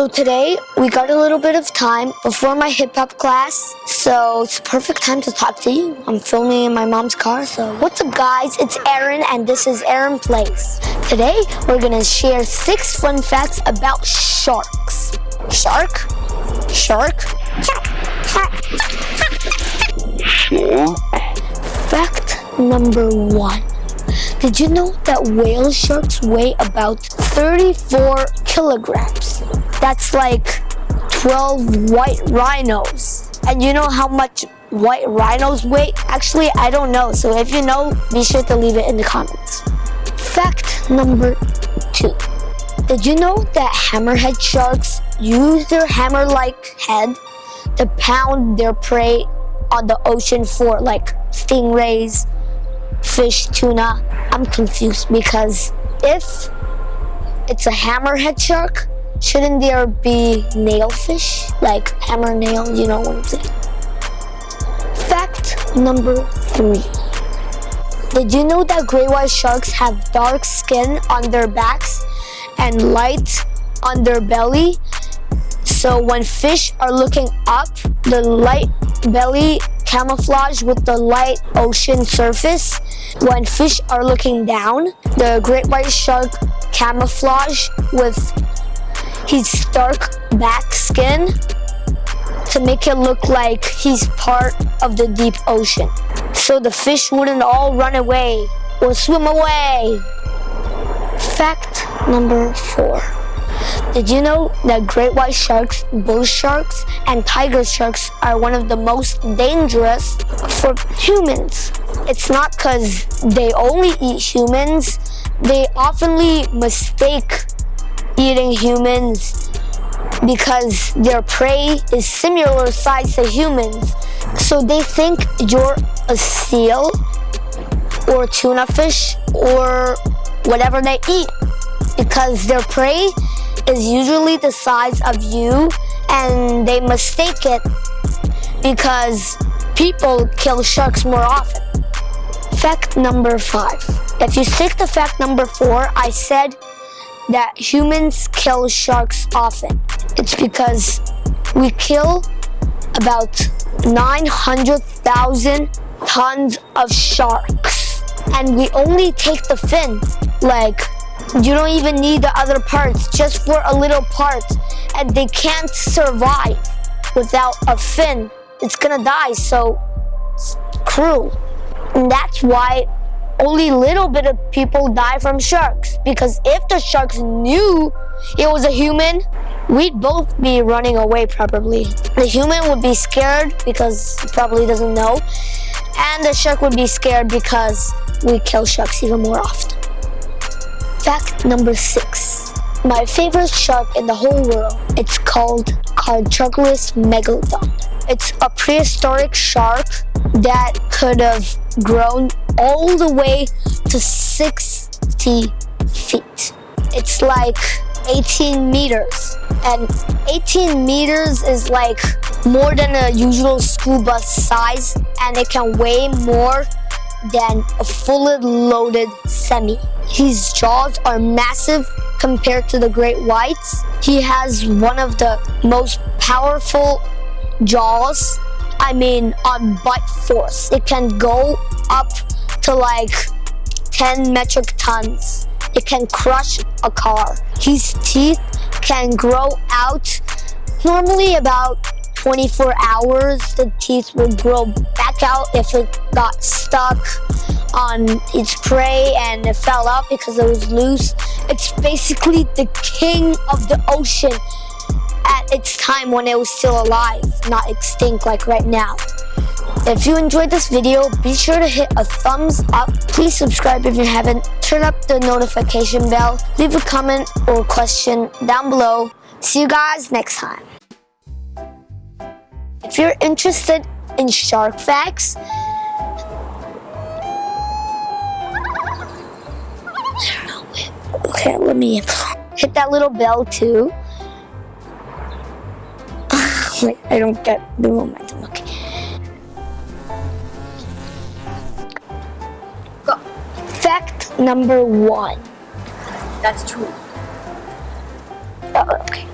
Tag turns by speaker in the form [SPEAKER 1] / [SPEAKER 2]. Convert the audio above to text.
[SPEAKER 1] So today we got a little bit of time before my hip hop class, so it's a perfect time to talk to you. I'm filming in my mom's car, so what's up, guys? It's Aaron, and this is Aaron Plays. Today we're gonna share six fun facts about sharks. Shark? Shark? Fact number one. Did you know that whale sharks weigh about 34 kilograms? That's like 12 white rhinos. And you know how much white rhinos weigh? Actually, I don't know. So if you know, be sure to leave it in the comments. Fact number two. Did you know that hammerhead sharks use their hammer-like head to pound their prey on the ocean for like stingrays, fish, tuna? I'm confused because if it's a hammerhead shark, Shouldn't there be nailfish? Like hammer nail, you know what I'm saying? Fact number three. Did you know that great white sharks have dark skin on their backs and light on their belly? So when fish are looking up, the light belly camouflage with the light ocean surface. When fish are looking down, the great white shark camouflage with his dark back skin to make it look like he's part of the deep ocean. So the fish wouldn't all run away or swim away. Fact number four. Did you know that great white sharks, bull sharks, and tiger sharks are one of the most dangerous for humans? It's not because they only eat humans, they oftenly mistake eating humans because their prey is similar size to humans. So they think you're a seal or tuna fish or whatever they eat because their prey is usually the size of you and they mistake it because people kill sharks more often. Fact number five. If you stick to fact number four, I said that humans kill sharks often. It's because we kill about 900,000 tons of sharks. And we only take the fin. Like, you don't even need the other parts, just for a little part. And they can't survive without a fin. It's gonna die, so it's cruel. And that's why only little bit of people die from sharks. Because if the sharks knew it was a human we'd both be running away probably. The human would be scared because probably doesn't know. And the shark would be scared because we kill sharks even more often. Fact number six. My favorite shark in the whole world. It's called Carcharodon megalodon. It's a prehistoric shark that could have grown all the way to 60 feet. It's like 18 meters. And 18 meters is like more than a usual school bus size and it can weigh more than a fully loaded semi. His jaws are massive compared to the great whites. He has one of the most powerful jaws I mean on butt force. It can go up to like 10 metric tons. It can crush a car. His teeth can grow out normally about 24 hours. The teeth will grow back out if it got stuck on its prey and it fell out because it was loose. It's basically the king of the ocean its time when it was still alive, not extinct like right now. If you enjoyed this video, be sure to hit a thumbs up. Please subscribe if you haven't. Turn up the notification bell. Leave a comment or question down below. See you guys next time. If you're interested in shark facts, okay, let me hit that little bell too. Wait, I don't get the momentum. Okay. Go. Fact number one.
[SPEAKER 2] That's true.
[SPEAKER 1] Oh, okay.